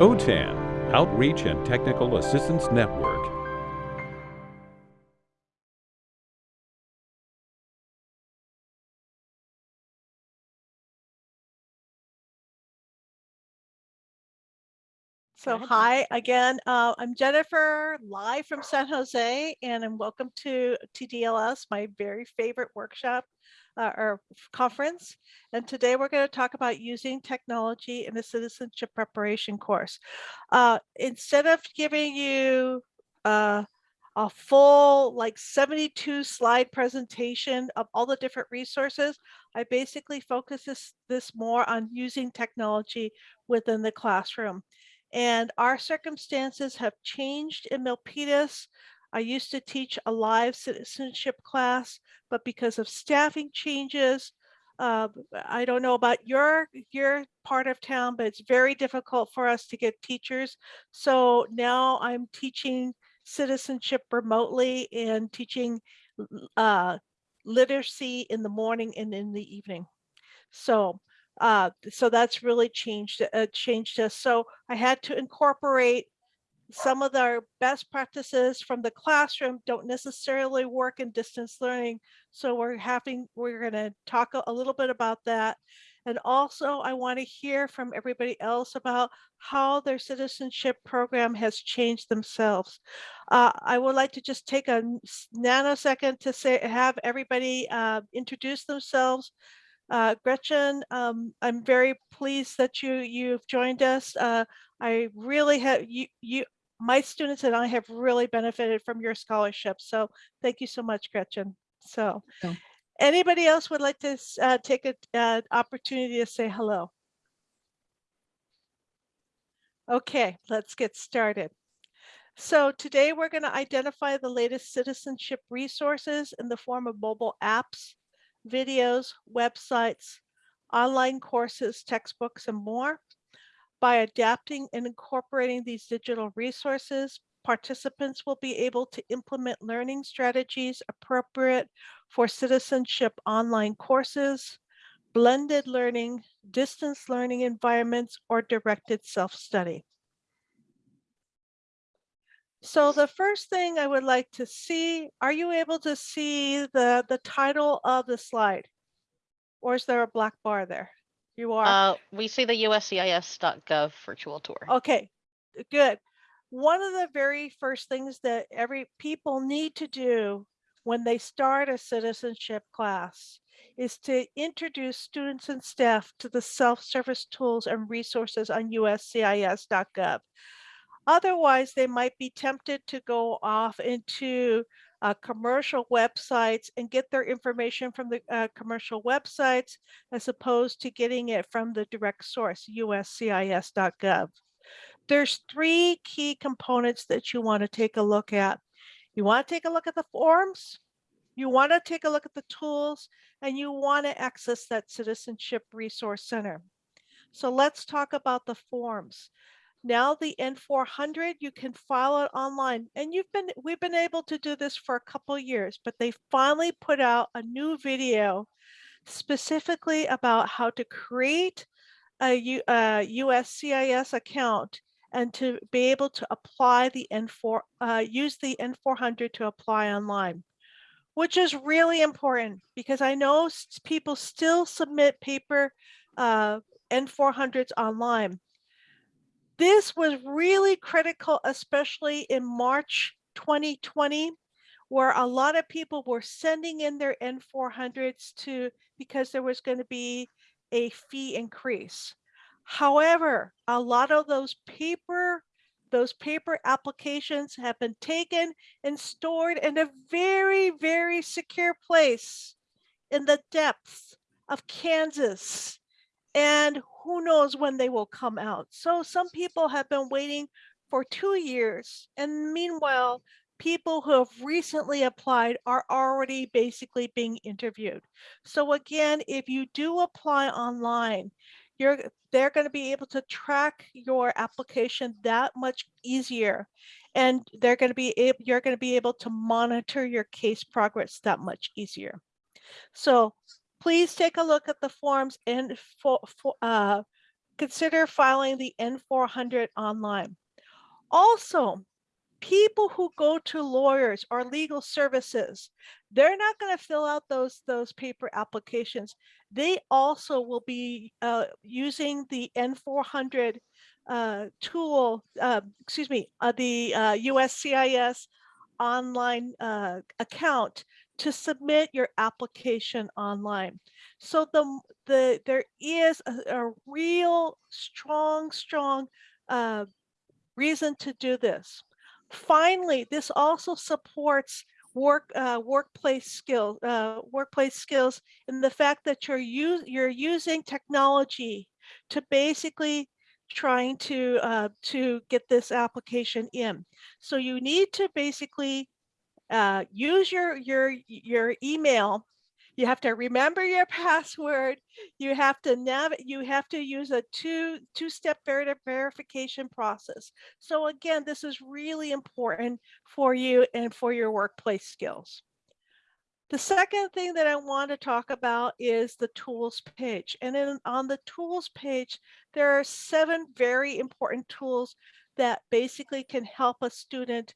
OTAN, Outreach and Technical Assistance Network. So hi again, uh, I'm Jennifer, live from San Jose, and I'm welcome to TDLS, my very favorite workshop uh, or conference. And today we're going to talk about using technology in a citizenship preparation course. Uh, instead of giving you uh, a full like 72 slide presentation of all the different resources, I basically focus this, this more on using technology within the classroom. And our circumstances have changed in Milpitas. I used to teach a live citizenship class, but because of staffing changes, uh, I don't know about your your part of town, but it's very difficult for us to get teachers. So now I'm teaching citizenship remotely and teaching uh, literacy in the morning and in the evening. So uh, so that's really changed, uh, changed us. So I had to incorporate some of our best practices from the classroom don't necessarily work in distance learning. So we're having, we're going to talk a, little bit about that. And also I want to hear from everybody else about how their citizenship program has changed themselves. Uh, I would like to just take a nanosecond to say, have everybody uh, introduce themselves. Uh, Gretchen, um, I'm very pleased that you you've joined us. Uh, I really have you you my students and I have really benefited from your scholarship. So thank you so much, Gretchen. So oh. anybody else would like to uh, take an uh, opportunity to say hello? Okay, let's get started. So today we're going to identify the latest citizenship resources in the form of mobile apps videos, websites, online courses, textbooks, and more. By adapting and incorporating these digital resources, participants will be able to implement learning strategies appropriate for citizenship online courses, blended learning, distance learning environments, or directed self-study. So the first thing I would like to see, are you able to see the, the title of the slide? Or is there a black bar there? You are? Uh, we see the uscis.gov virtual tour. Okay, good. One of the very first things that every people need to do when they start a citizenship class is to introduce students and staff to the self-service tools and resources on uscis.gov. Otherwise, they might be tempted to go off into uh, commercial websites and get their information from the uh, commercial websites as opposed to getting it from the direct source, uscis.gov. There's three key components that you want to take a look at. You want to take a look at the forms, you want to take a look at the tools, and you want to access that Citizenship Resource Center. So let's talk about the forms. Now the N400, you can file it online. And you've been, we've been able to do this for a couple years, but they finally put out a new video specifically about how to create a, U, a USCIS account and to be able to apply the N4, uh, use the N400 to apply online, which is really important because I know people still submit paper uh, N400s online. This was really critical, especially in March 2020, where a lot of people were sending in their N400s to because there was going to be a fee increase. However, a lot of those paper those paper applications have been taken and stored in a very, very secure place in the depths of Kansas and who knows when they will come out. So some people have been waiting for two years. And meanwhile, people who have recently applied are already basically being interviewed. So again, if you do apply online, you're they're going to be able to track your application that much easier and they're going to be able you're going to be able to monitor your case progress that much easier so please take a look at the forms and for, for, uh, consider filing the N400 online. Also, people who go to lawyers or legal services, they're not going to fill out those those paper applications. They also will be uh, using the N400 uh, tool, uh, excuse me, uh, the uh, USCIS online uh, account to submit your application online. So the the there is a, a real strong, strong uh, reason to do this. Finally, this also supports work uh, workplace skills uh, workplace skills in the fact that you're use, you're using technology to basically trying to uh, to get this application in. So you need to basically uh, use your your your email. You have to remember your password. You have to nav. You have to use a two two step veri- verification process. So again, this is really important for you and for your workplace skills. The second thing that I want to talk about is the tools page. And then on the tools page, there are seven very important tools that basically can help a student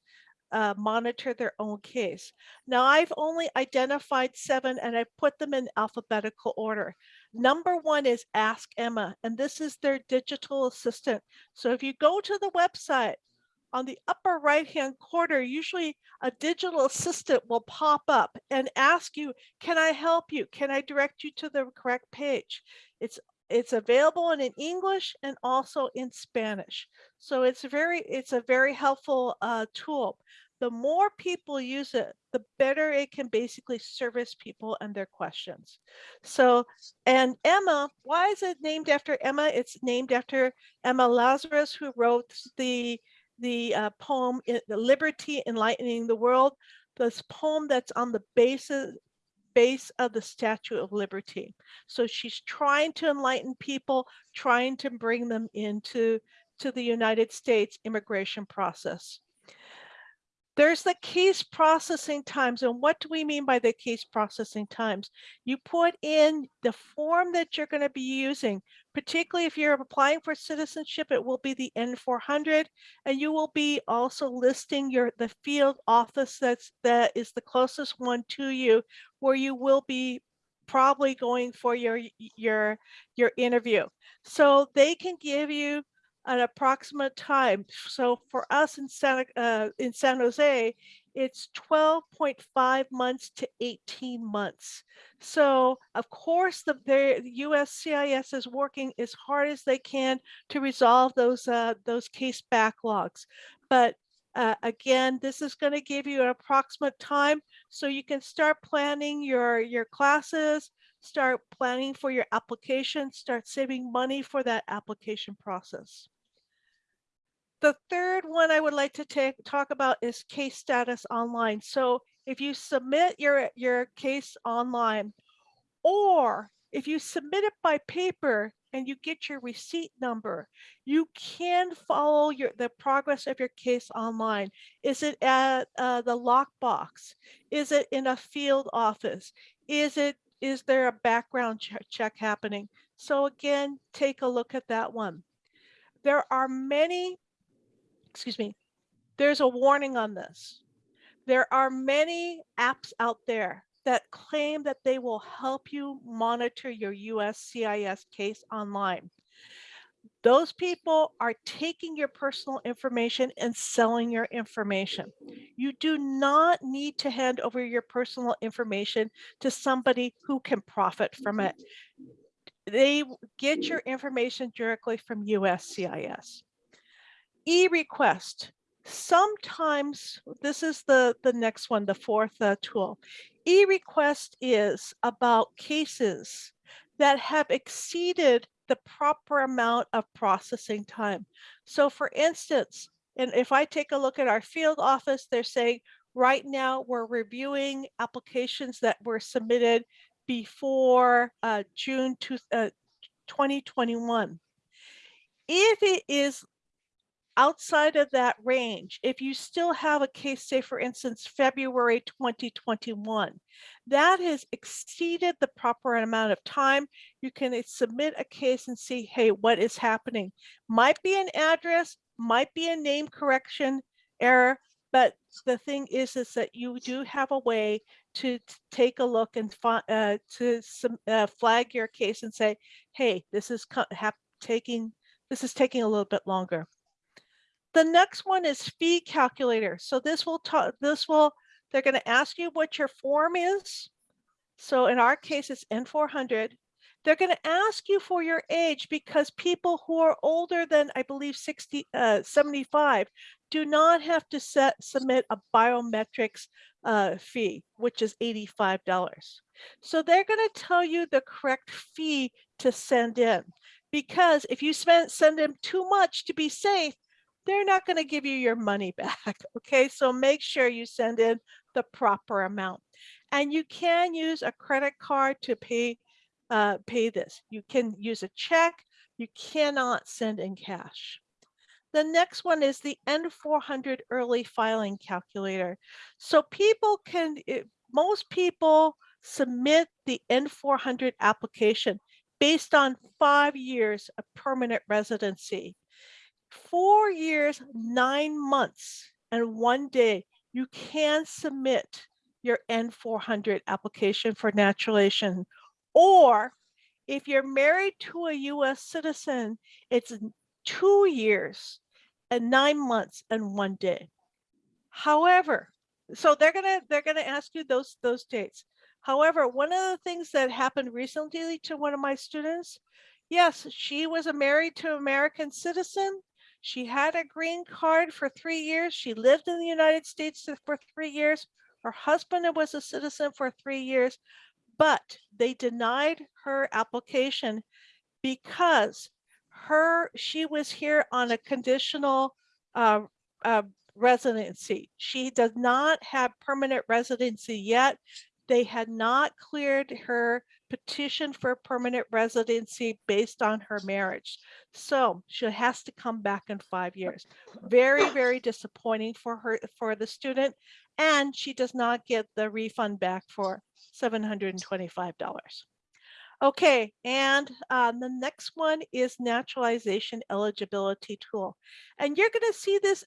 uh, monitor their own case. Now, I've only identified seven and I've put them in alphabetical order. Number one is Ask Emma, and this is their digital assistant. So if you go to the website, on the upper right hand corner, usually a digital assistant will pop up and ask you, can I help you? Can I direct you to the correct page? It's it's available in English and also in Spanish. So it's very it's a very helpful uh, tool. The more people use it, the better it can basically service people and their questions. So, and Emma, why is it named after Emma? It's named after Emma Lazarus, who wrote the the uh, poem "The Liberty Enlightening the World." This poem that's on the basis base of the Statue of Liberty. So she's trying to enlighten people, trying to bring them into to the United States immigration process. There's the case processing times. And what do we mean by the case processing times? You put in the form that you're going to be using, particularly if you're applying for citizenship, it will be the N400, and you will be also listing your the field office that's that is the closest one to you, where you will be probably going for your your your interview. So they can give you an approximate time. So for us in Santa, uh, in San Jose, it's 12.5 months to 18 months. So of course, the, the USCIS is working as hard as they can to resolve those, uh, those case backlogs. But uh, again, this is going to give you an approximate time so you can start planning your, your classes, start planning for your application, start saving money for that application process. The third one I would like to take, talk about is case status online. So if you submit your, your case online, or if you submit it by paper and you get your receipt number, you can follow your the progress of your case online. Is it at uh, the lockbox? Is it in a field office? Is it is there a background che- check happening? So again, take a look at that one. There are many excuse me, there's a warning on this. There are many apps out there that claim that they will help you monitor your USCIS case online. Those people are taking your personal information and selling your information. You do not need to hand over your personal information to somebody who can profit from it. They get your information directly from USCIS e-request. Sometimes this is the the next one the fourth uh, tool. E-request is about cases that have exceeded the proper amount of processing time. So for instance and if i take a look at our field office they're saying right now we're reviewing applications that were submitted before uh, june two, uh, 2021 if it is outside of that range, if you still have a case, say for instance, February 2021, that has exceeded the proper amount of time, you can uh, submit a case and see, hey, what is happening? Might be an address, might be a name correction error, but the thing is, is that you do have a way to take a look and uh, to some, uh, flag your case and say, hey, this is taking this is taking a little bit longer. The next one is fee calculator. So this will talk, this will, they're going to ask you what your form is. So in our case, it's N400. They're going to ask you for your age because people who are older than, I believe, 60, uh, 75 do not have to set, submit a biometrics uh, fee, which is $85. So they're going to tell you the correct fee to send in because if you spend send them too much to be safe, they're not going to give you your money back. Okay, so make sure you send in the proper amount. And you can use a credit card to pay uh, pay this. You can use a check. You cannot send in cash. The next one is the N400 early filing calculator. So people can, it, most people submit the N400 application based on five years of permanent residency. Four years, nine months, and one day, you can submit your N400 application for naturalization. Or if you're married to a US citizen, it's two years and nine months and one day. However, so they're gonna they're gonna ask you those those dates. However, one of the things that happened recently to one of my students, yes, she was married to American citizen. She had a green card for three years. She lived in the United States for three years. Her husband was a citizen for three years, but they denied her application because her she was here on a conditional uh, uh, residency. She does not have permanent residency yet. They had not cleared her petition for permanent residency based on her marriage. So she has to come back in five years. Very, very disappointing for her, for the student. And she does not get the refund back for $725. Okay, and um, the next one is naturalization eligibility tool. And you're going to see this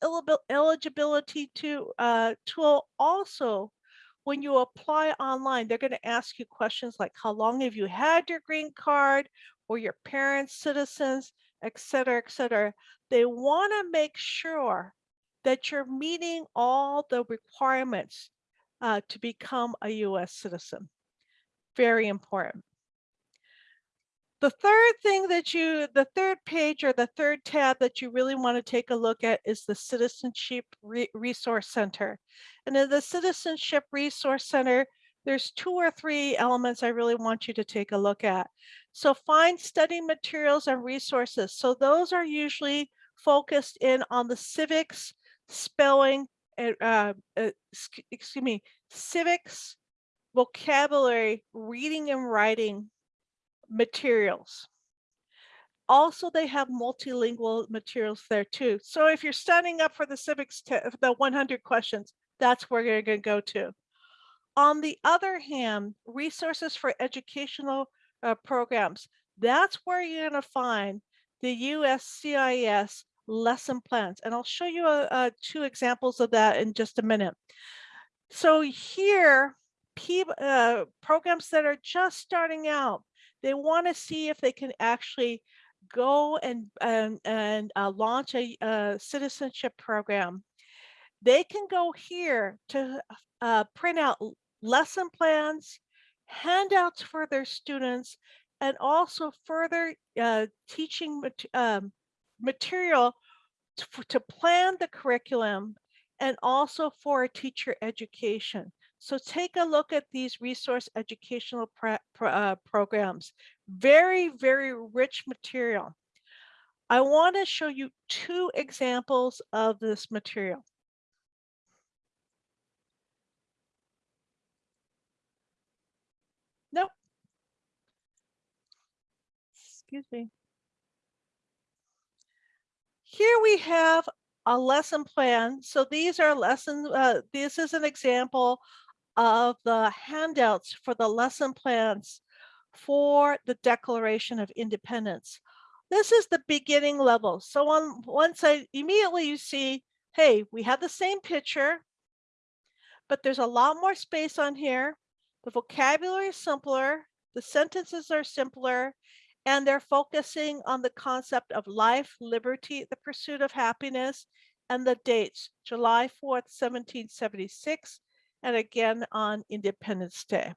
eligibility to, uh, tool also when you apply online. They're going to ask you questions like how long have you had your green card or your parents citizens, et cetera, et cetera. They want to make sure that you're meeting all the requirements uh, to become a US citizen. Very important. The third thing that you, the third page or the third tab that you really want to take a look at is the Citizenship Re- Resource Center. And in the Citizenship Resource Center, there's two or three elements I really want you to take a look at. So find study materials and resources. So those are usually focused in on the civics, spelling, uh, uh, excuse me, civics, vocabulary, reading and writing materials. Also, they have multilingual materials there too. So if you're studying up for the civics, the 100 questions, that's where you're going to go to. On the other hand, resources for educational uh, programs, that's where you're going to find the USCIS lesson plans. And I'll show you uh, uh, two examples of that in just a minute. So here, P, uh, programs that are just starting out, they want to see if they can actually go and and, and uh, launch a, a citizenship program. They can go here to uh, print out lesson plans, handouts for their students, and also further uh, teaching mat- um, material to, to plan the curriculum and also for teacher education. So take a look at these resource educational pro- uh, programs. Very, very rich material. I want to show you two examples of this material. Nope. Excuse me. Here we have a lesson plan. So these are lessons, uh, this is an example of the handouts for the lesson plans for the Declaration of Independence. This is the beginning level. So on one side, immediately you see, hey, we have the same picture, but there's a lot more space on here. The vocabulary is simpler, the sentences are simpler, and they're focusing on the concept of life, liberty, the pursuit of happiness, and the dates, July 4th, 1776, and again on Independence Day.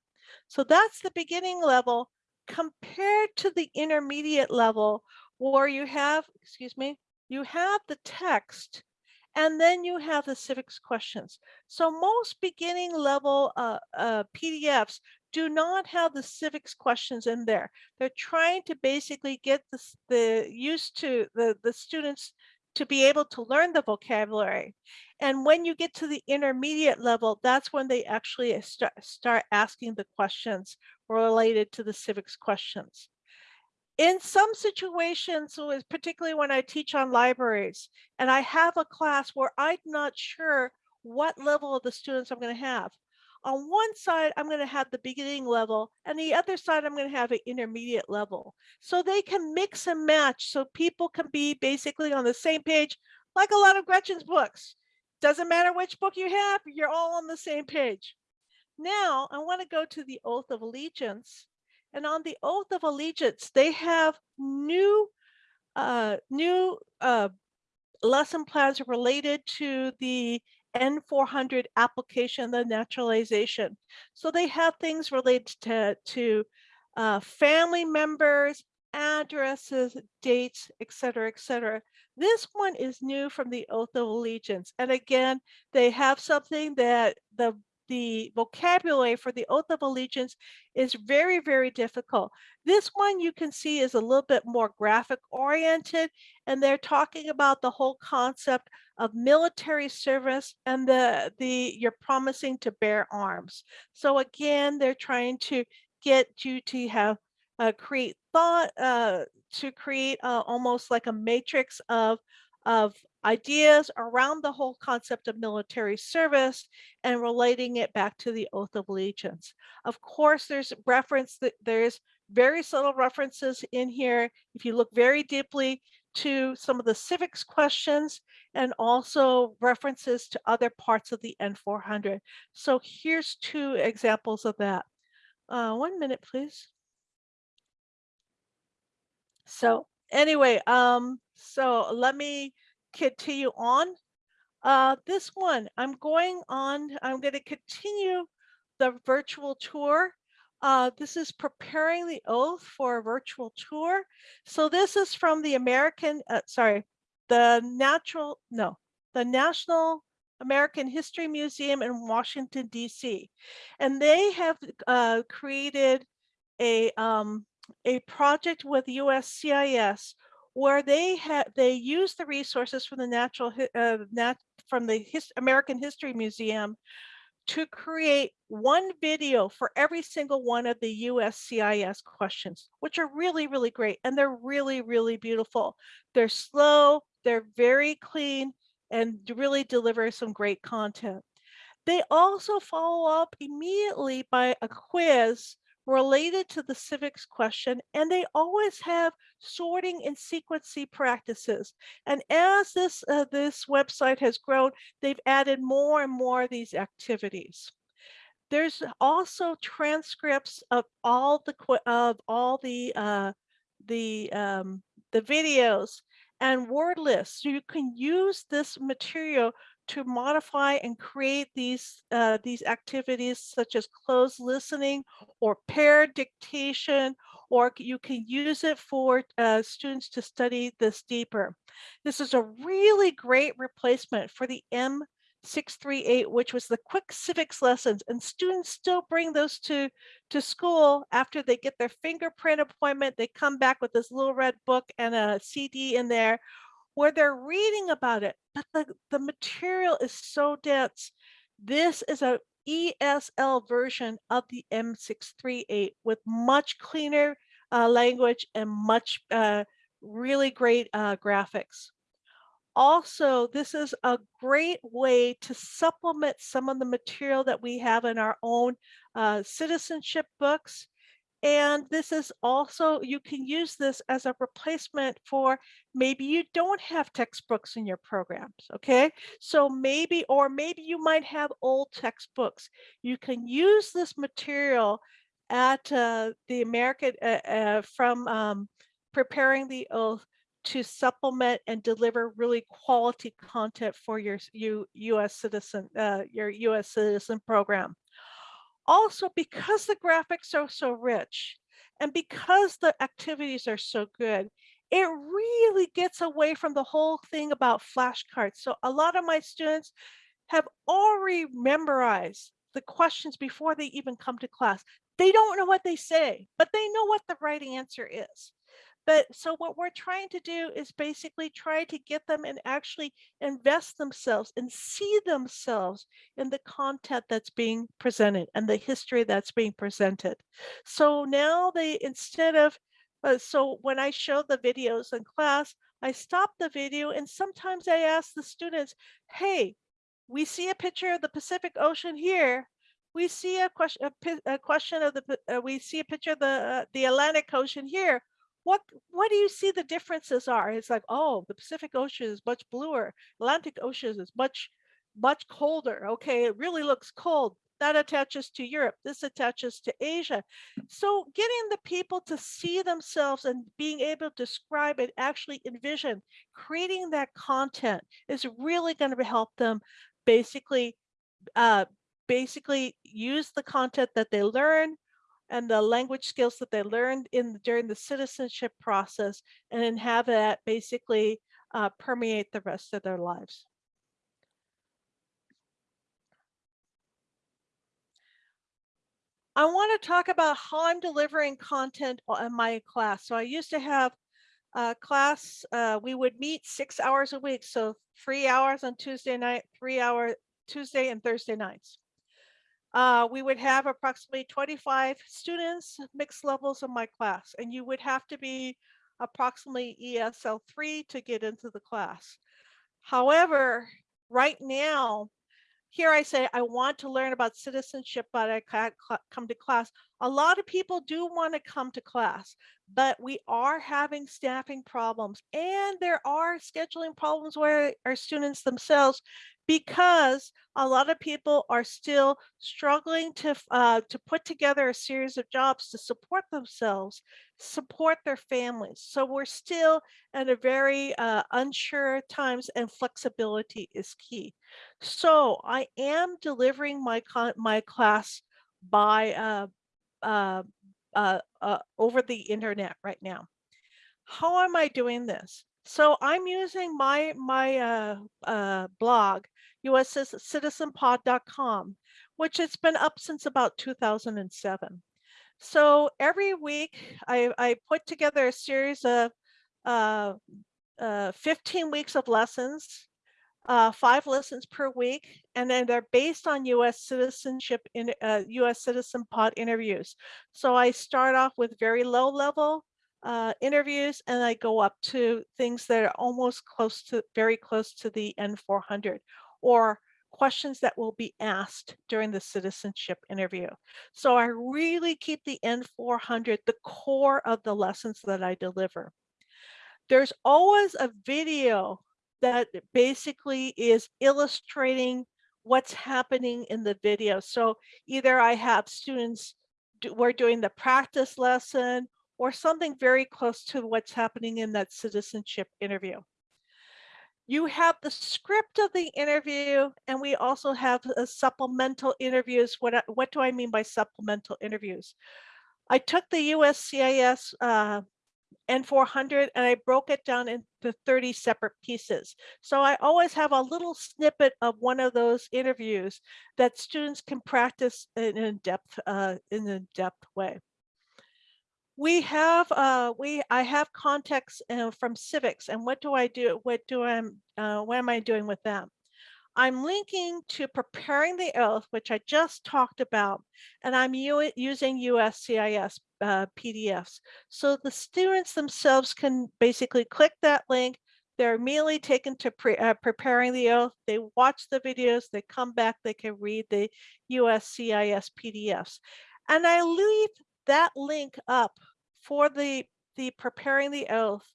So that's the beginning level compared to the intermediate level where you have, excuse me, you have the text and then you have the civics questions. So most beginning level uh, uh, PDFs do not have the civics questions in there. They're trying to basically get the, the used to the, the students to be able to learn the vocabulary. And when you get to the intermediate level, that's when they actually start, start asking the questions related to the civics questions. In some situations, particularly when I teach on libraries, and I have a class where I'm not sure what level of the students I'm going to have. On one side, I'm going to have the beginning level, and the other side, I'm going to have an intermediate level. So they can mix and match so people can be basically on the same page, like a lot of Gretchen's books. Doesn't matter which book you have, you're all on the same page. Now, I want to go to the Oath of Allegiance. And on the Oath of Allegiance, they have new, uh, new uh, lesson plans related to the N400 application, the naturalization. So they have things related to, to uh, family members, addresses, dates, et cetera, et cetera. This one is new from the Oath of Allegiance. And again, they have something that the the vocabulary for the Oath of Allegiance is very, very difficult. This one you can see is a little bit more graphic oriented, and they're talking about the whole concept of military service and the, the you're promising to bear arms. So again, they're trying to get you to have uh, create thought, uh, to create uh, almost like a matrix of of ideas around the whole concept of military service and relating it back to the oath of allegiance. Of course, there's reference that there's very subtle references in here. If you look very deeply to some of the civics questions and also references to other parts of the N400. So here's two examples of that. Uh, one minute, please. So anyway, um, so let me continue on. Uh, this one, I'm going on, I'm going to continue the virtual tour. Uh, this is preparing the oath for a virtual tour. So this is from the American, uh, sorry, the natural, no, the National American History Museum in Washington, DC. And they have uh, created a, um, a project with USCIS where they had they use the resources from the natural uh, nat from the His American History Museum to create one video for every single one of the USCIS questions, which are really, really great. And they're really, really beautiful. They're slow, they're very clean, and really deliver some great content. They also follow up immediately by a quiz related to the civics question, and they always have sorting and sequencing practices. And as this, uh, this website has grown, they've added more and more of these activities. There's also transcripts of all the of all the uh, the um, the videos and word lists. So you can use this material to modify and create these uh, these activities such as cloze listening or paired dictation, or you can use it for uh, students to study this deeper. This is a really great replacement for the M638, which was the quick civics lessons, and students still bring those to, to school after they get their fingerprint appointment. They come back with this little red book and a CD in there where they're reading about it, but the, the material is so dense. This is a ESL version of the M638 with much cleaner uh, language and much uh, really great uh, graphics. Also, this is a great way to supplement some of the material that we have in our own uh, citizenship books. And this is also, you can use this as a replacement for maybe you don't have textbooks in your programs, okay? So maybe, or maybe you might have old textbooks. You can use this material at uh, the American, uh, uh, from um, preparing the oath to supplement and deliver really quality content for your you U.S. citizen, uh, your U.S. citizen program. Also, because the graphics are so rich and because the activities are so good, it really gets away from the whole thing about flashcards. So a lot of my students have already memorized the questions before they even come to class. They don't know what they say, but they know what the right answer is. But so what we're trying to do is basically try to get them and actually invest themselves and see themselves in the content that's being presented and the history that's being presented. So now they, instead of, uh, so when I show the videos in class, I stop the video and sometimes I ask the students, hey, we see a picture of the Pacific Ocean here. We see a question, a, a question of the, uh, we see a picture of the, uh, the Atlantic Ocean here. What, what do you see the differences are? It's like, oh, the Pacific Ocean is much bluer. Atlantic Ocean is much, much colder. Okay, it really looks cold. That attaches to Europe. This attaches to Asia. So getting the people to see themselves and being able to describe and actually envision creating that content is really going to help them basically uh, basically use the content that they learn and the language skills that they learned in during the citizenship process and then have that basically uh, permeate the rest of their lives. I want to talk about how I'm delivering content in my class. So I used to have a class, uh, we would meet six hours a week. So three hours on Tuesday night, three hour Tuesday and Thursday nights. Uh, we would have approximately 25 students, mixed levels in my class, and you would have to be approximately ESL 3 to get into the class. However, right now, here I say I want to learn about citizenship, but I can't come to class. A lot of people do want to come to class, but we are having staffing problems and there are scheduling problems where our students themselves because a lot of people are still struggling to uh, to put together a series of jobs to support themselves, support their families. So we're still at a very uh, unsure times, and flexibility is key. So I am delivering my my class by uh, uh, uh, over the internet right now. How am I doing this? So I'm using my my uh, uh, blog, uscitizenpod.com, which has been up since about 2007. So every week I, I put together a series of uh, uh, 15 weeks of lessons uh, five lessons per week, and then they're based on U.S. citizenship in uh, U.S. citizen pod interviews. So I start off with very low level uh, interviews, and I go up to things that are almost close to, very close to the N400, or questions that will be asked during the citizenship interview. So I really keep the N400 the core of the lessons that I deliver. There's always a video that basically is illustrating what's happening in the video. So either I have students, do, we're doing the practice lesson or something very close to what's happening in that citizenship interview. You have the script of the interview, and we also have a supplemental interviews. What, what do I mean by supplemental interviews? I took the USCIS uh, N400 and I broke it down into 30 separate pieces. So I always have a little snippet of one of those interviews that students can practice in a depth uh, in a depth way. We have uh, we I have context uh, from civics and what do I do? What do I uh, what am I doing with them? I'm linking to preparing the oath, which I just talked about, and I'm using USCIS uh, PDFs. So the students themselves can basically click that link, They're immediately taken to pre, uh, preparing the oath. They watch the videos, they come back, they can read the USCIS PDFs. And I leave that link up for the, the preparing the oath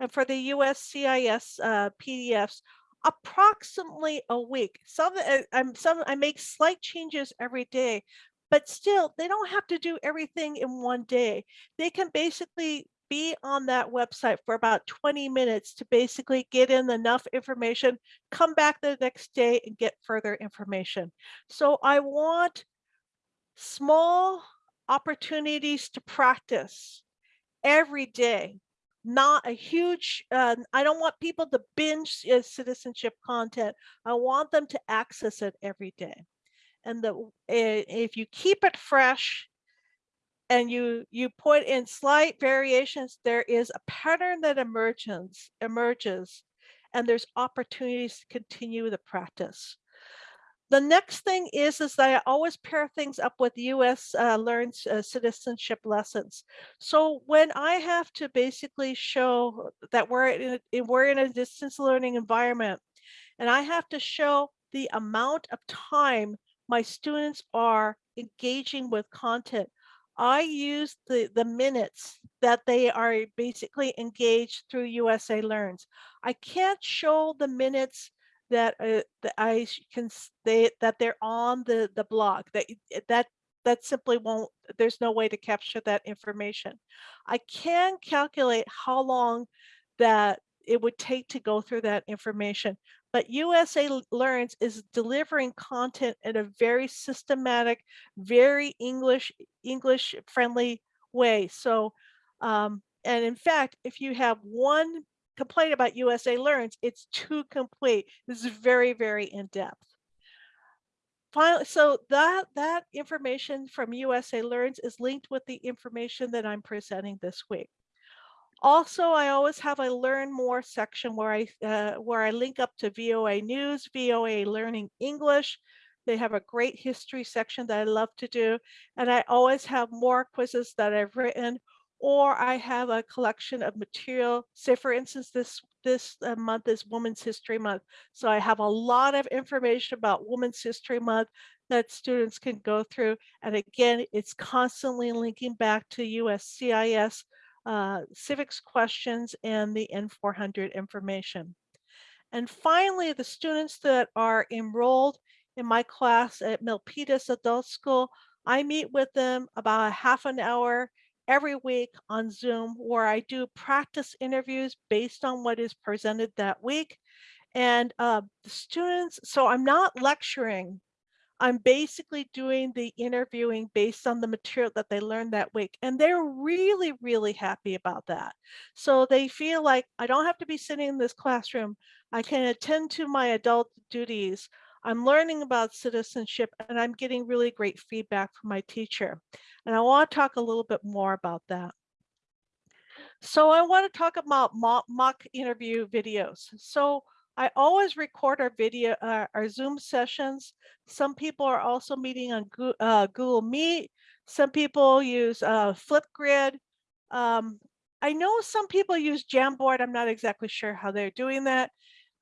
and for the USCIS uh, PDFs approximately a week. Some, uh, I'm, some, I make slight changes every day, but still they don't have to do everything in one day. They can basically be on that website for about 20 minutes to basically get in enough information, come back the next day and get further information. So I want small opportunities to practice every day not a huge uh, i don't want people to binge uh, citizenship content. I want them to access it every day. And the eh, if you keep it fresh and you you put in slight variations there is a pattern that emerges emerges and there's opportunities to continue the practice the next thing is, is that I always pair things up with US uh, Learn uh, Citizenship lessons. So when I have to basically show that we're in we're in a distance learning environment, and I have to show the amount of time my students are engaging with content, I use the, the minutes that they are basically engaged through USA Learns. I can't show the minutes that uh, that I can state that they're on the the blog that that that simply won't there's no way to capture that information. I can calculate how long that it would take to go through that information, but USA Learns is delivering content in a very systematic, very English English friendly way. So um, and in fact, if you have one complaint about USA Learns, it's too complete. This is very, very in-depth. Finally, so that, that information from USA Learns is linked with the information that I'm presenting this week. Also, I always have a learn more section where I uh, where I link up to VOA News, VOA Learning English. They have a great history section that I love to do. And I always have more quizzes that I've written or I have a collection of material. Say, for instance, this this uh, month is Women's History Month. So I have a lot of information about Women's History Month that students can go through. And again, it's constantly linking back to USCIS uh, civics questions and the N400 information. And finally, the students that are enrolled in my class at Milpitas Adult School, I meet with them about a half an hour every week on Zoom where I do practice interviews based on what is presented that week. And uh, the students, so I'm not lecturing, I'm basically doing the interviewing based on the material that they learned that week. And they're really, really happy about that. So they feel like I don't have to be sitting in this classroom. I can attend to my adult duties. I'm learning about citizenship and I'm getting really great feedback from my teacher. And I want to talk a little bit more about that. So I want to talk about mock, interview videos. So I always record our video, uh, our Zoom sessions. Some people are also meeting on Google, uh, Google Meet. Some people use uh, Flipgrid. Um, I know some people use Jamboard. I'm not exactly sure how they're doing that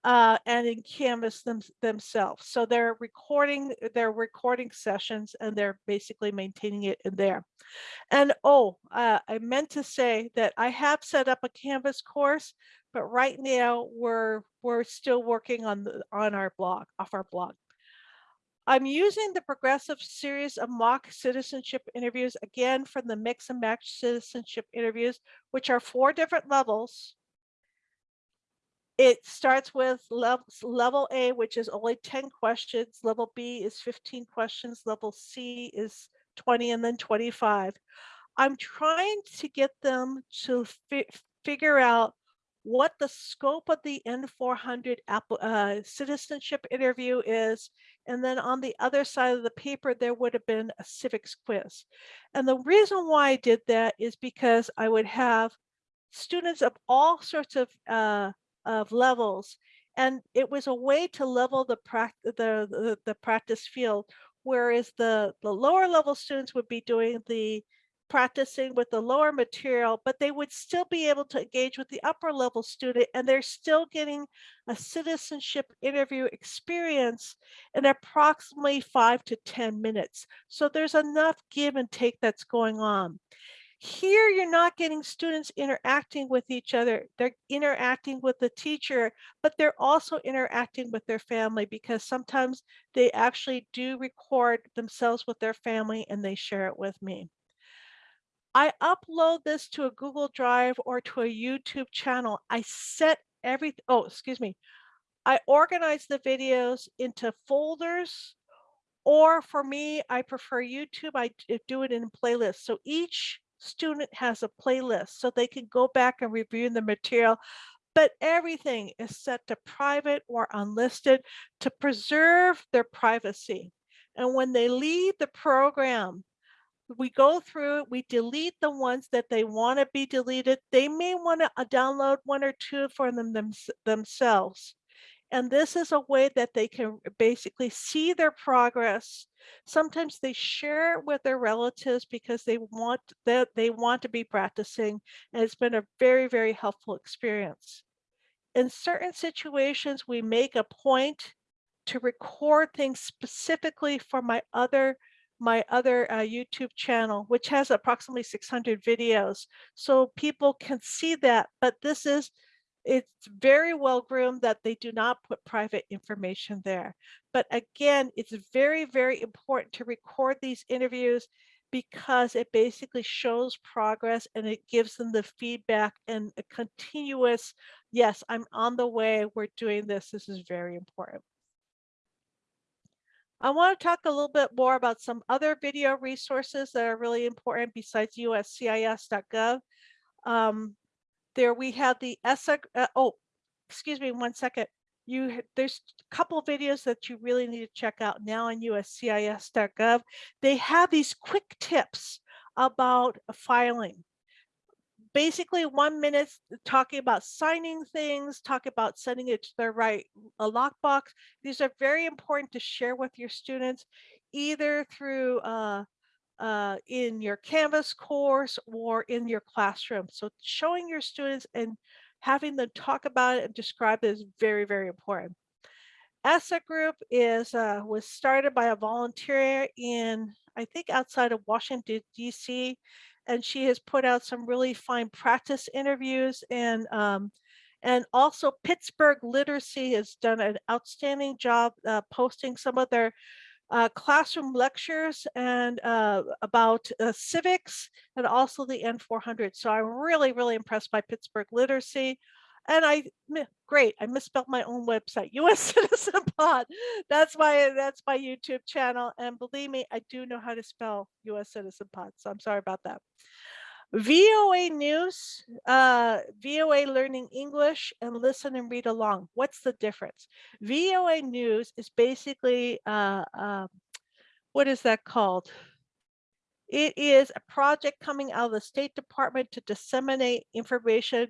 uh, and in Canvas them, themselves. So they're recording their recording sessions and they're basically maintaining it in there. And oh, uh, I meant to say that I have set up a Canvas course, but right now we're we're still working on the on our blog off our blog. I'm using the progressive series of mock citizenship interviews again from the mix and match citizenship interviews, which are four different levels it starts with level, A, which is only 10 questions. Level B is 15 questions. Level C is 20 and then 25. I'm trying to get them to fi figure out what the scope of the N400 uh, citizenship interview is. And then on the other side of the paper, there would have been a civics quiz. And the reason why I did that is because I would have students of all sorts of uh, of levels. And it was a way to level the, the, the, the practice field, whereas the, the lower level students would be doing the, practicing with the lower material, but they would still be able to engage with the upper level student and they're still getting a citizenship interview experience in approximately five to 10 minutes. So there's enough give and take that's going on. Here, you're not getting students interacting with each other. They're interacting with the teacher, but they're also interacting with their family because sometimes they actually do record themselves with their family and they share it with me. I upload this to a Google Drive or to a YouTube channel. I set every, oh, excuse me. I organize the videos into folders or for me, I prefer YouTube. I do it in playlists. So each student has a playlist so they can go back and review the material, but everything is set to private or unlisted to preserve their privacy. And when they leave the program, we go through we delete the ones that they want to be deleted. They may want to uh, download one or two for them, thems- themselves. And this is a way that they can basically see their progress. Sometimes they share it with their relatives because they want that they want to be practicing. And it's been a very, very helpful experience. In certain situations, we make a point to record things specifically for my other my other uh, YouTube channel, which has approximately 600 videos. So people can see that, but this is it's very well groomed that they do not put private information there. But again, it's very, very important to record these interviews because it basically shows progress and it gives them the feedback and a continuous, yes, I'm on the way, we're doing this, this is very important. I want to talk a little bit more about some other video resources that are really important besides uscis.gov. Um, there we have the ESSA, uh, oh, excuse me one second. You, there's a couple videos that you really need to check out now on uscis.gov. They have these quick tips about filing. Basically one minute talking about signing things, talk about sending it to the right a lockbox. These are very important to share with your students, either through uh, uh, in your Canvas course or in your classroom. So showing your students and having them talk about it and describe it is very, very important. ESSA group is uh, was started by a volunteer in, I think outside of Washington, DC, and she has put out some really fine practice interviews and um, and also Pittsburgh Literacy has done an outstanding job uh, posting some of their uh, classroom lectures and uh, about uh, civics and also the N400. So I'm really, really impressed by Pittsburgh literacy. And I, great, I misspelled my own website, US Citizen Pod. That's my, that's my YouTube channel. And believe me, I do know how to spell US Citizen Pod. So I'm sorry about that. VOA News, uh, VOA Learning English, and Listen and Read Along. What's the difference? VOA News is basically, uh, um, what is that called? It is a project coming out of the State Department to disseminate information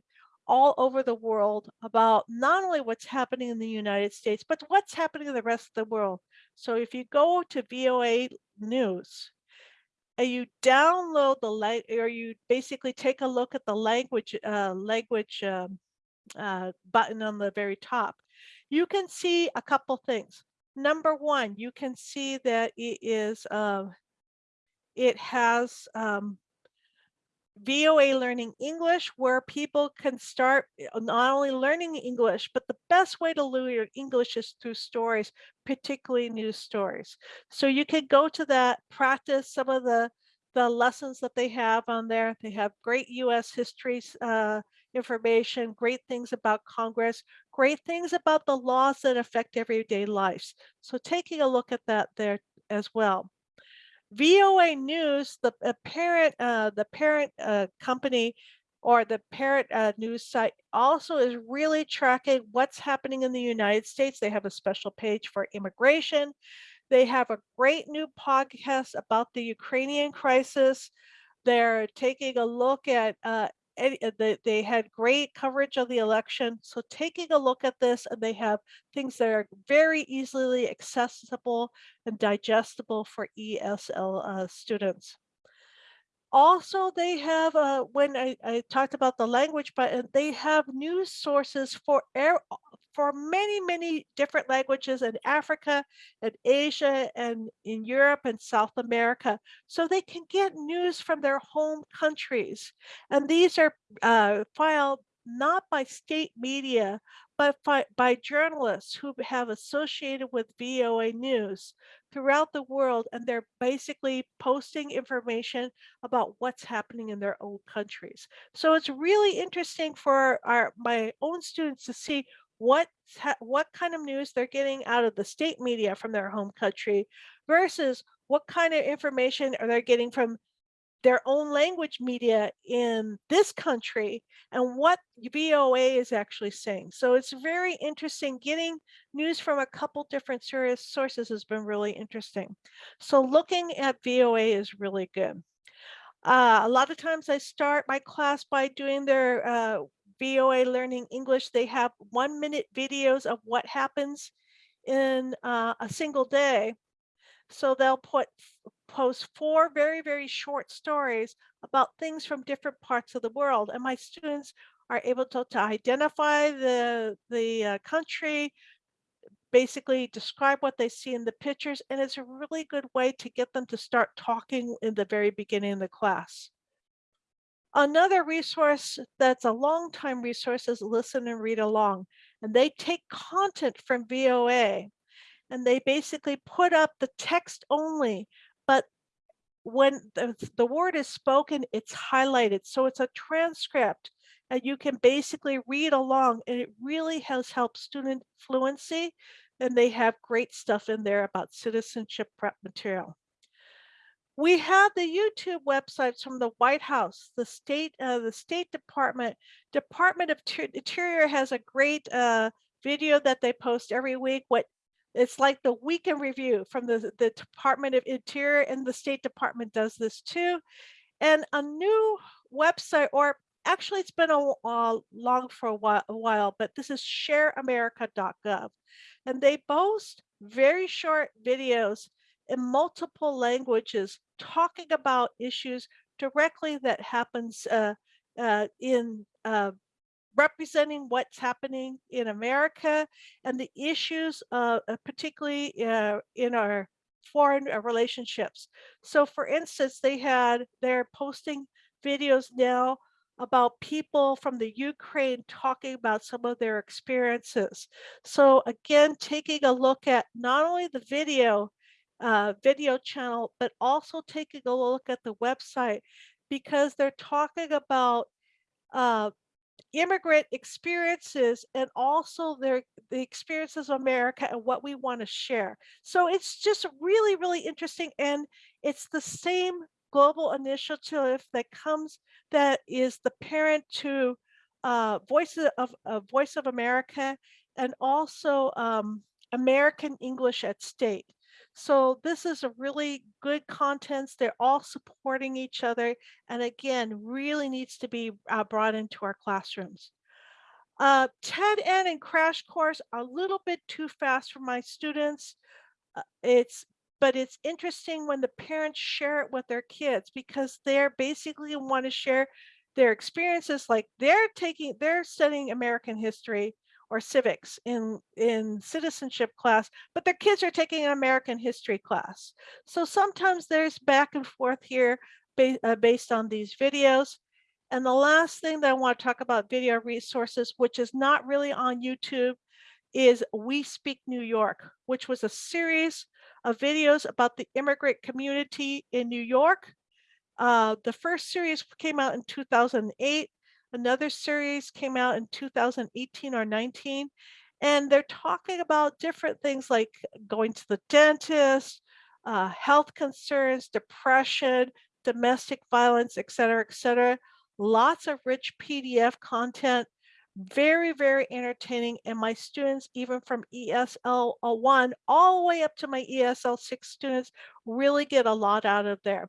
all over the world about not only what's happening in the United States, but what's happening in the rest of the world. So if you go to VOA News, and you download the lang or you basically take a look at the language uh, language um, uh, button on the very top, you can see a couple things. Number one, you can see that it is uh, it has um, VOA Learning English, where people can start uh, not only learning English, but the best way to learn English is through stories, particularly news stories. So you can go to that, practice some of the, the lessons that they have on there. They have great US history uh, information, great things about Congress, great things about the laws that affect everyday lives. So taking a look at that there as well. VOA News, the uh, parent, uh, the parent uh, company or the parent uh, news site also is really tracking what's happening in the United States. They have a special page for immigration. They have a great new podcast about the Ukrainian crisis. They're taking a look at uh, uh, they, they had great coverage of the election. So taking a look at this and they have things that are very easily accessible and digestible for ESL uh, students. Also, they have, uh, when I, I talked about the language, but uh, they have news sources for air, for many, many different languages in Africa and Asia and in Europe and South America. So they can get news from their home countries. And these are uh, filed not by state media, but by, by journalists who have associated with VOA News throughout the world. And they're basically posting information about what's happening in their own countries. So it's really interesting for our my own students to see what what kind of news they're getting out of the state media from their home country versus what kind of information are they getting from their own language media in this country and what VOA is actually saying. So it's very interesting. Getting news from a couple different source- sources has been really interesting. So looking at VOA is really good. Uh, a lot of times I start my class by doing their uh, VOA Learning English. They have one minute videos of what happens in uh, a single day. So they'll put post four very, very short stories about things from different parts of the world. And my students are able to, to identify the, the uh, country, basically describe what they see in the pictures. And it's a really good way to get them to start talking in the very beginning of the class. Another resource that's a long time resource is Listen and Read Along. And they take content from VOA and they basically put up the text only, but when the, the word is spoken, it's highlighted. So it's a transcript and you can basically read along and it really has helped student fluency and they have great stuff in there about citizenship prep material. We have the YouTube websites from the White House, the state, uh, the State Department, Department of Interior has a great uh, video that they post every week. What it's like the weekend review from the, the Department of Interior and the State Department does this too. And a new website, or actually it's been a, uh, long for a while, a while, but this is shareamerica.gov. And they boast very short videos in multiple languages talking about issues directly that happens uh, uh, in uh, representing what's happening in America and the issues, uh, uh, particularly uh, in our foreign relationships. So for instance, they had, they're posting videos now about people from the Ukraine talking about some of their experiences. So again, taking a look at not only the video, uh, video channel, but also taking a look at the website because they're talking about uh, immigrant experiences and also their the experiences of America and what we want to share. So it's just really, really interesting. And it's the same global initiative that comes that is the parent to uh, Voice of uh, Voice of America and also um, American English at State. So this is a really good contents. They're all supporting each other. And again, really needs to be uh, brought into our classrooms. Uh, TED-Ed and Crash Course are a little bit too fast for my students. Uh, it's but it's interesting when the parents share it with their kids because they're basically want to share their experiences like they're taking they're studying American history or civics in, in citizenship class, but their kids are taking an American history class. So sometimes there's back and forth here ba uh, based on these videos. And the last thing that I want to talk about video resources, which is not really on YouTube, is We Speak New York, which was a series of videos about the immigrant community in New York. Uh, the first series came out in 2008. Another series came out in 2018 or 19, and they're talking about different things like going to the dentist, uh, health concerns, depression, domestic violence, et cetera, et cetera. Lots of rich PDF content, very, very entertaining. And my students, even from ESL 1 all the way up to my ESL 6 students, really get a lot out of there.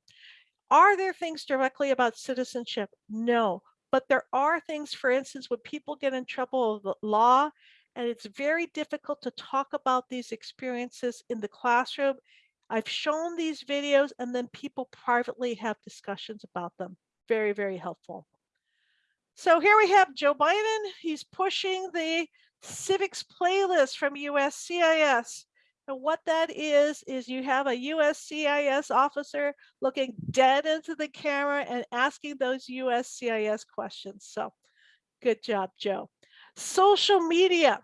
Are there things directly about citizenship? No, but there are things, for instance, when people get in trouble with the law, and it's very difficult to talk about these experiences in the classroom. I've shown these videos and then people privately have discussions about them. Very, very helpful. So here we have Joe Biden. He's pushing the civics playlist from USCIS. And what that is, is you have a USCIS officer looking dead into the camera and asking those USCIS questions. So good job, Joe. Social media.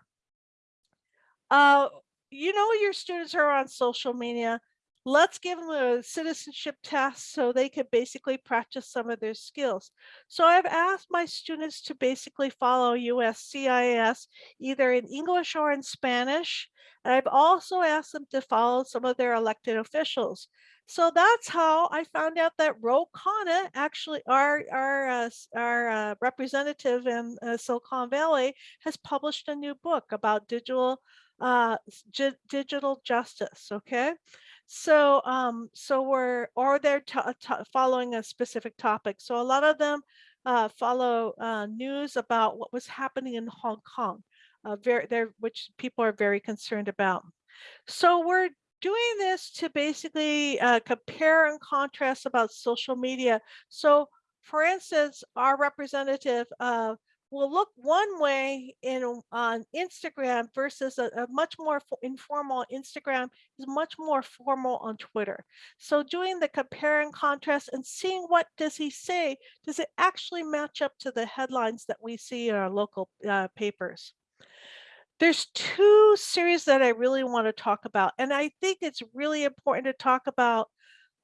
Uh, you know your students are on social media. Let's give them a citizenship test so they can basically practice some of their skills. So I've asked my students to basically follow USCIS either in English or in Spanish. And I've also asked them to follow some of their elected officials. So that's how I found out that Ro Khanna, actually our, our, uh, our uh, representative in uh, Silicon Valley, has published a new book about digital uh, digital justice. Okay. So, um, so we're, or they're following a specific topic. So a lot of them uh, follow uh, news about what was happening in Hong Kong, uh, very, there, which people are very concerned about. So we're doing this to basically uh, compare and contrast about social media. So for instance, our representative uh, will look one way in on Instagram versus a, a much more informal Instagram is much more formal on Twitter. So doing the compare and contrast and seeing what does he say, does it actually match up to the headlines that we see in our local uh, papers? There's two series that I really want to talk about, and I think it's really important to talk about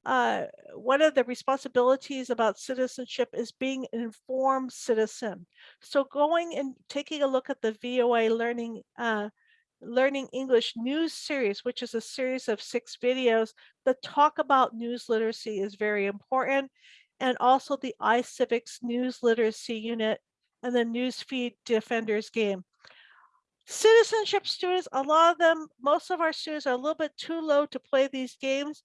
uh, one of the responsibilities about citizenship is being an informed citizen. So going and taking a look at the VOA Learning uh, Learning English news series, which is a series of six videos that talk about news literacy is very important. And also the iCivics News Literacy Unit and the Newsfeed Defenders game. Citizenship students, a lot of them, most of our students are a little bit too low to play these games,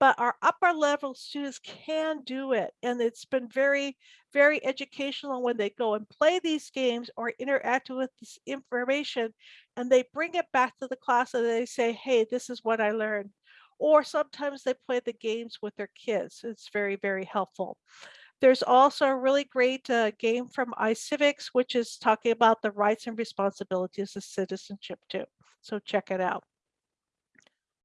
but our upper level students can do it. And it's been very, very educational when they go and play these games or interact with this information and they bring it back to the class and they say, hey, this is what I learned. Or sometimes they play the games with their kids. It's very, very helpful. There's also a really great uh, game from iCivics, which is talking about the rights and responsibilities of citizenship too. So check it out.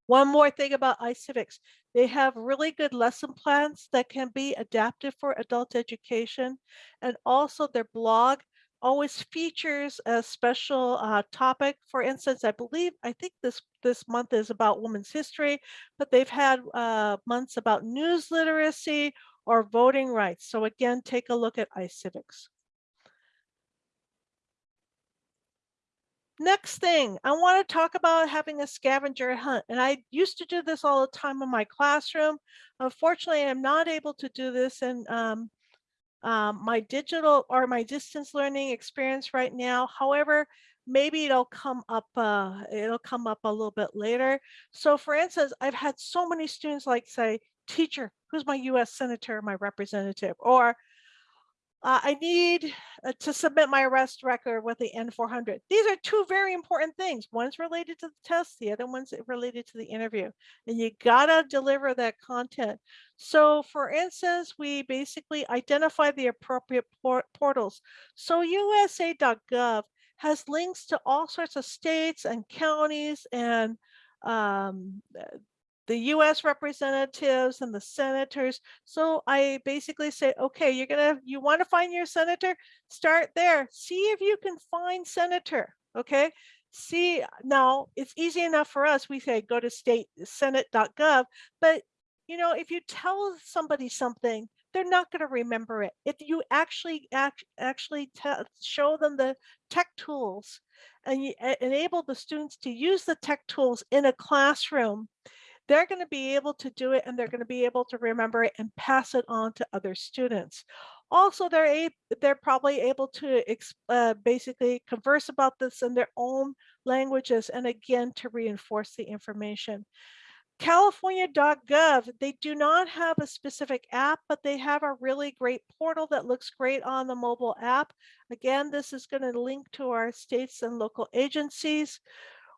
One more thing about iCivics, they have really good lesson plans that can be adapted for adult education. And also their blog always features a special uh, topic. For instance, I believe, I think this, this month is about women's history, but they've had uh, months about news literacy or voting rights. So again, take a look at iCivics. Next thing, I want to talk about having a scavenger hunt. And I used to do this all the time in my classroom. Unfortunately, I'm not able to do this in um, um, my digital or my distance learning experience right now. However, maybe it'll come up, uh, it'll come up a little bit later. So for instance, I've had so many students like say, teacher, who's my US senator, my representative, or uh, I need uh, to submit my arrest record with the N400. These are two very important things. One's related to the test, the other one's related to the interview. And you gotta deliver that content. So for instance, we basically identify the appropriate por portals. So USA.gov has links to all sorts of states and counties and um, the US representatives and the senators. So I basically say, okay, you're gonna, you want to find your senator, start there. See if you can find senator, okay? See, now it's easy enough for us. We say go to state senate.gov, but you know, if you tell somebody something, they're not going to remember it. If you actually act, actually show them the tech tools and you enable the students to use the tech tools in a classroom, they're going to be able to do it and they're going to be able to remember it and pass it on to other students. Also, they're a, they're probably able to uh, basically converse about this in their own languages and again to reinforce the information. California.gov, they do not have a specific app, but they have a really great portal that looks great on the mobile app. Again, this is going to link to our states and local agencies.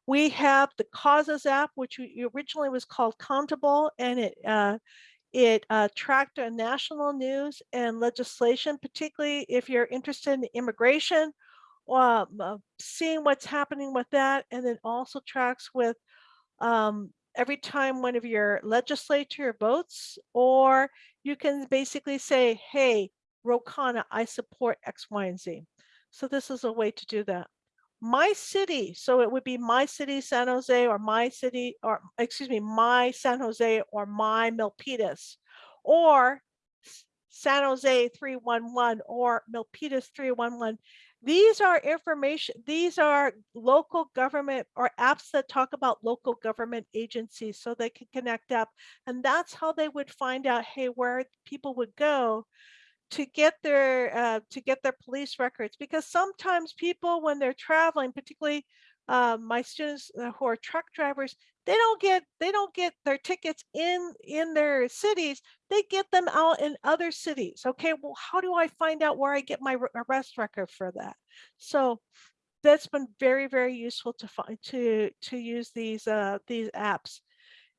We have the Causes app, which originally was called Countable, and it uh, it uh, tracked uh, national news and legislation, particularly if you're interested in immigration, um, uh, seeing what's happening with that, and then also tracks with um, every time one of your legislature votes, or you can basically say, hey, Ro Khanna, I support X, Y, and Z. So this is a way to do that. My city, so it would be my city, San Jose, or my city, or excuse me, my San Jose, or my Milpitas, or San Jose 311 or Milpitas 311. These are information, these are local government or apps that talk about local government agencies so they can connect up. And that's how they would find out, hey, where people would go to get their uh, to get their police records because sometimes people when they're traveling particularly uh, my students uh, who are truck drivers they don't get they don't get their tickets in in their cities they get them out in other cities okay? Well how do i find out where i get my arrest record for that? So that's been very very useful to find to to use these uh these apps.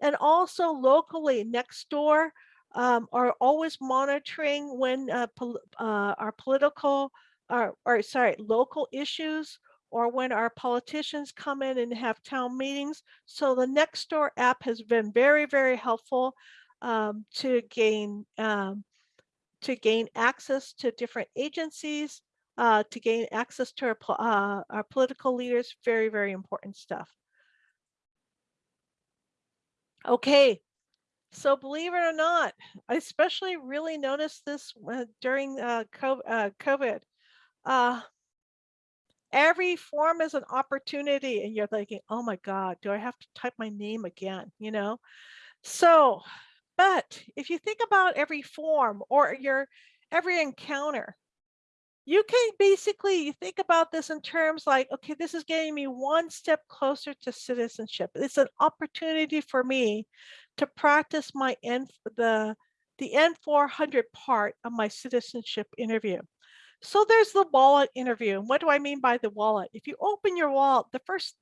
And also locally Nextdoor um, are always monitoring when uh, pol- uh, our political or, or sorry local issues or when our politicians come in and have town meetings. So the Nextdoor app has been very very helpful um, to gain um, to gain access to different agencies uh, to gain access to our, uh, our political leaders very very important stuff. Okay so believe it or not, I especially really noticed this during uh, uh, COVID. Uh, every form is an opportunity, and you're thinking, "Oh my God, do I have to type my name again?" You know. So, but if you think about every form or your every encounter, you can basically think about this in terms like, okay, this is getting me one step closer to citizenship. It's an opportunity for me to practice my N the the N400 part of my citizenship interview. So there's the wallet interview. What do I mean by the wallet? If you open your wallet, the first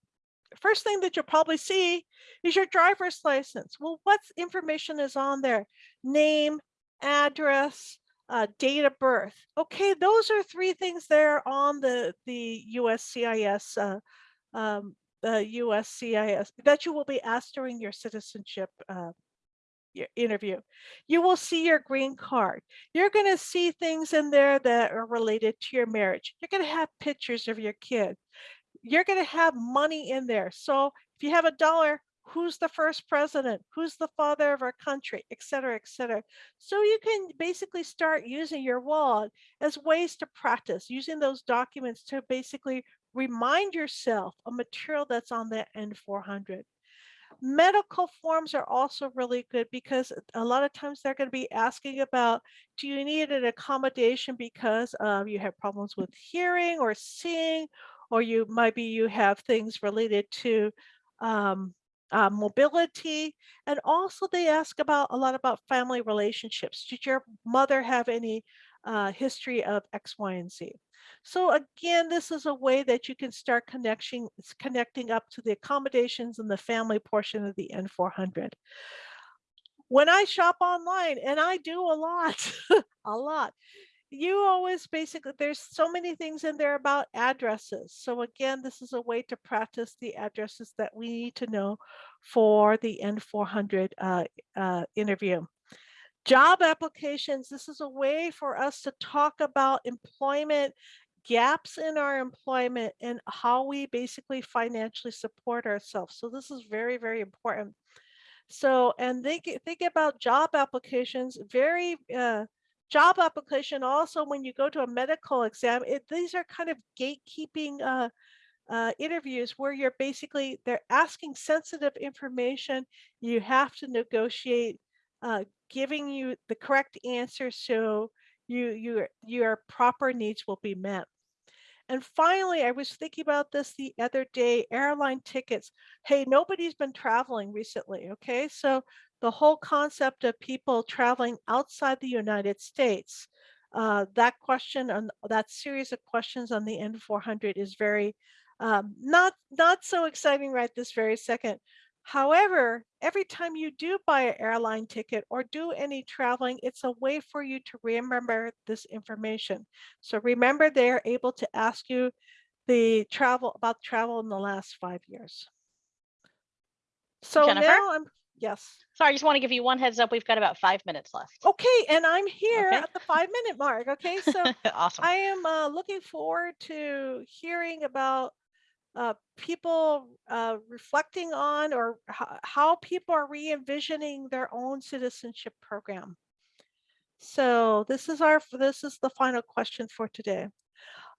first thing that you'll probably see is your driver's license. Well, what information is on there? Name, address, uh, date of birth. Okay, those are three things there on the the USCIS uh, um, the USCIS that you will be asked during your citizenship uh, your interview. You will see your green card. You're going to see things in there that are related to your marriage. You're going to have pictures of your kid. You're going to have money in there. So if you have a dollar, who's the first president? Who's the father of our country, et cetera, et cetera. So you can basically start using your wallet as ways to practice, using those documents to basically remind yourself a material that's on the N400. Medical forms are also really good because a lot of times they're going to be asking about do you need an accommodation because um, you have problems with hearing or seeing, or you might be you have things related to um, uh, mobility. And also they ask about a lot about family relationships. Did your mother have any uh, history of X, Y, and Z? So again, this is a way that you can start connection, connecting up to the accommodations and the family portion of the N400. When I shop online, and I do a lot, a lot, you always basically, there's so many things in there about addresses. So again, this is a way to practice the addresses that we need to know for the N400 uh, uh, interview. Job applications, this is a way for us to talk about employment gaps in our employment and how we basically financially support ourselves. So this is very, very important. So, and think, think about job applications, very, uh, job application also when you go to a medical exam, it, these are kind of gatekeeping uh, uh, interviews where you're basically, they're asking sensitive information. You have to negotiate uh, giving you the correct answer so you, your, your proper needs will be met. And finally, I was thinking about this the other day, airline tickets. Hey, nobody's been traveling recently, okay? So the whole concept of people traveling outside the United States, uh, that question and that series of questions on the N400 is very Um, not, not so exciting right this very second. However, every time you do buy an airline ticket or do any traveling, it's a way for you to remember this information. So remember, they're able to ask you the travel about travel in the last five years. So Jennifer? now I'm, yes. Sorry, I just want to give you one heads up. We've got about five minutes left. Okay, and I'm here Okay. at the five minute mark. Okay, so Awesome. I am uh, looking forward to hearing about uh, people uh, reflecting on or how people are re-envisioning their own citizenship program. So this is our this is the final question for today.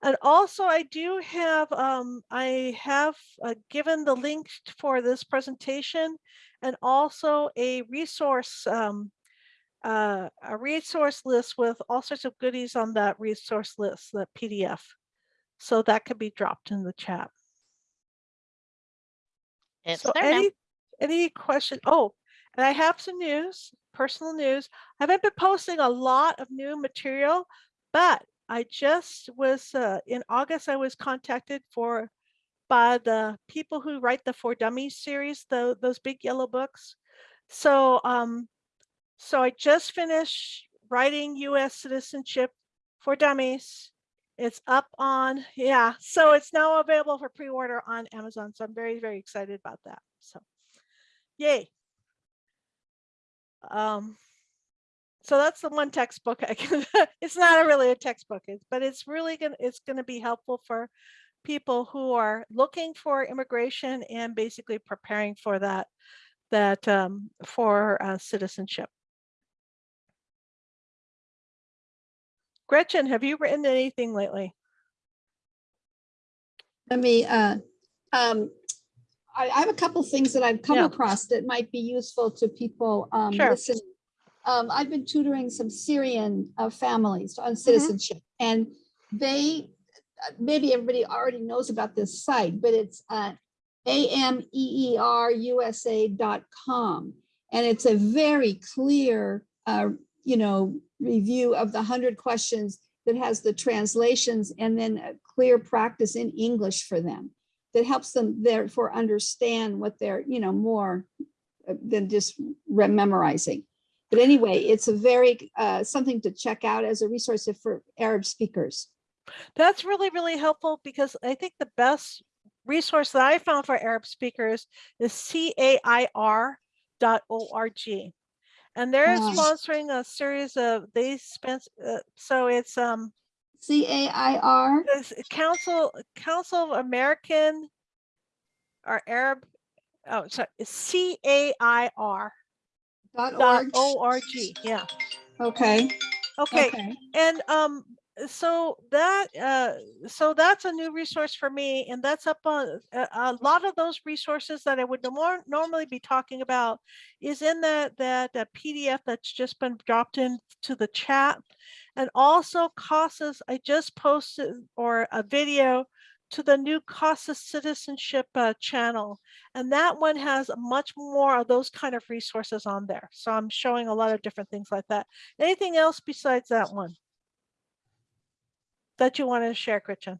And also I do have um, I have uh, given the link for this presentation and also a resource um, uh, a resource list with all sorts of goodies on that resource list, that PDF. So that could be dropped in the chat. It's So there now. any, any question? Oh, and I have some news, personal news. I haven't been posting a lot of new material, but I just was, uh, in August, I was contacted for, by the people who write the For Dummies series, the, those big yellow books. So, um, so I just finished writing US citizenship for dummies. It's up on, yeah, so it's now available for pre-order on Amazon. So I'm very, very excited about that. So yay. Um, so that's the one textbook I can, it's not a really a textbook, but it's really gonna, it's gonna be helpful for people who are looking for immigration and basically preparing for that, that, um, for uh, citizenship. Gretchen, have you written anything lately? Let me, uh, um, I, I have a couple things that I've come Yeah. across that might be useful to people, um, Sure. listening. Um, I've been tutoring some Syrian, uh, families Mm-hmm. on citizenship and they, maybe everybody already knows about this site, but it's, uh, E ameerusa.com. And it's a very clear, uh, you know, review of the hundred questions that has the translations and then a clear practice in English for them that helps them therefore understand what they're, you know, more than just memorizing. But anyway, it's a very, uh, something to check out as a resource for Arab speakers. That's really, really helpful because I think the best resource that I found for Arab speakers is cair.org. And they're sponsoring a series of, they spent, uh, so it's um C A I R, Council, Council of American or Arab, oh, sorry, it's C-A-I-R dot dot org. O-R-G, yeah. Okay, Okay, okay. And um, so that uh, so that's a new resource for me, and that's up on a, a lot of those resources that I would more normally be talking about is in that that uh, PDF that's just been dropped into the chat, and also CASA's. I just posted or a video to the new CASA citizenship uh, channel, and that one has much more of those kind of resources on there. So I'm showing a lot of different things like that. Anything else besides that one? That you want to share, Gretchen?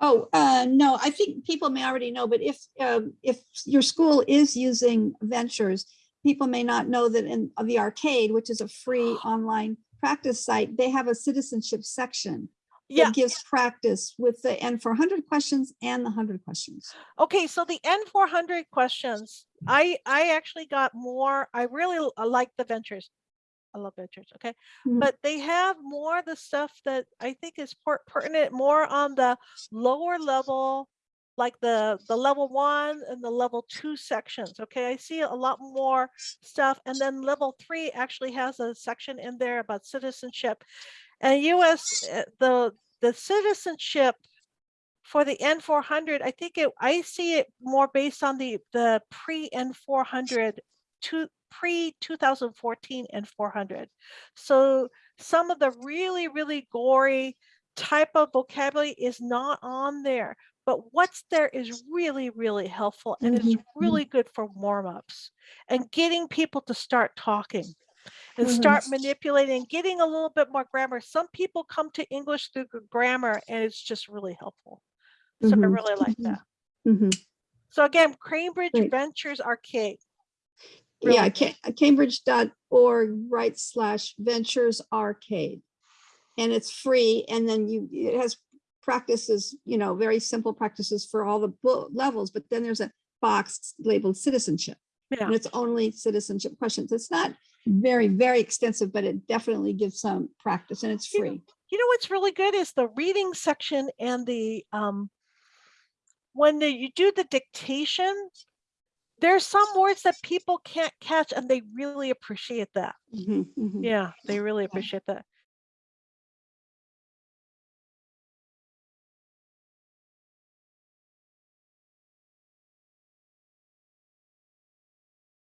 Oh, uh, no, I think people may already know, but if, um, if your school is using Ventures, people may not know that in uh, the arcade, which is a free online practice site, they have a citizenship section Yeah, that gives practice with the N four hundred questions and the hundred questions. okay, so the N four hundred questions, I, I actually got more, I really uh, like the ventures. I love that church. okay? Mhm. But they have more of the stuff that I think is pertinent, more on the lower level, like the, the level one and the level two sections, okay? I see a lot more stuff. And then level three actually has a section in there about citizenship. And US, uh, the, the citizenship for the N four hundred, I think it, I see it more based on the, the pre N four hundred to pre two thousand fourteen and four hundred. So some of the really, really gory type of vocabulary is not on there. But what's there is really, really helpful and it's Mhm, mhm. really good for warm-ups and getting people to start talking and Mhm. start manipulating, getting a little bit more grammar. Some people come to English through grammar and it's just really helpful. So I Mhm, really like that. Mhm. So again, Cambridge Great. Ventures Arcade. Yeah, cambridge.org right slash ventures arcade. And it's free and then you, it has practices, you know, very simple practices for all the levels, but then there's a box labeled citizenship. Yeah. And it's only citizenship questions. It's not very, very extensive, but it definitely gives some practice and it's You know, free. You know what's really good is the reading section and the um when the, you do the dictation, there's some words that people can't catch and they really appreciate that. Mhm, mhm. Yeah, they really appreciate that.